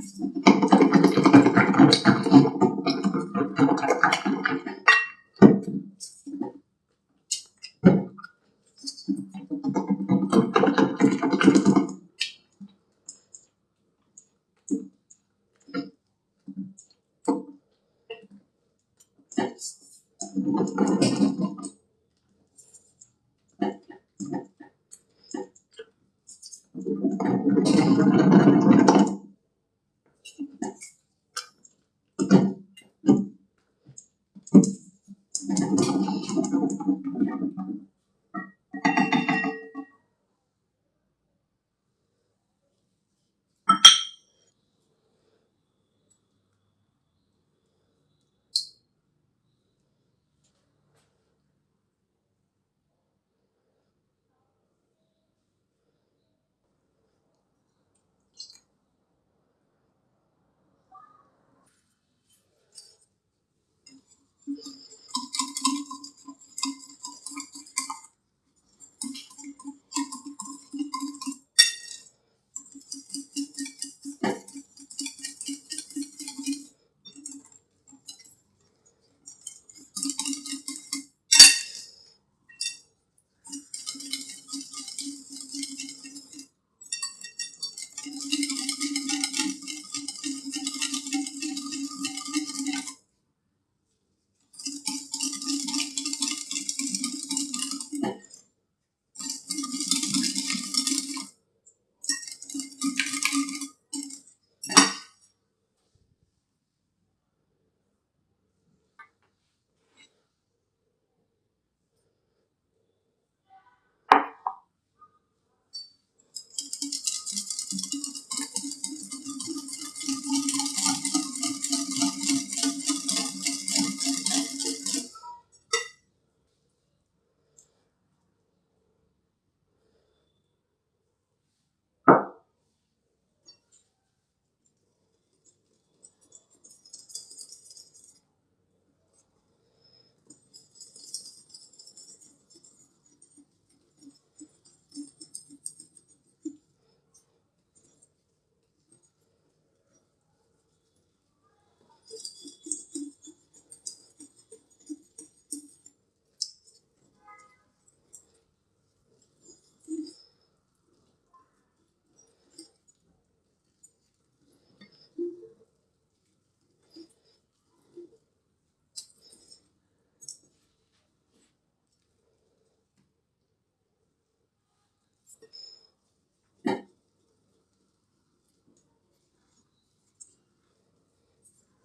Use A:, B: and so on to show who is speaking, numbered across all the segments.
A: mais.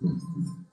A: Hmm.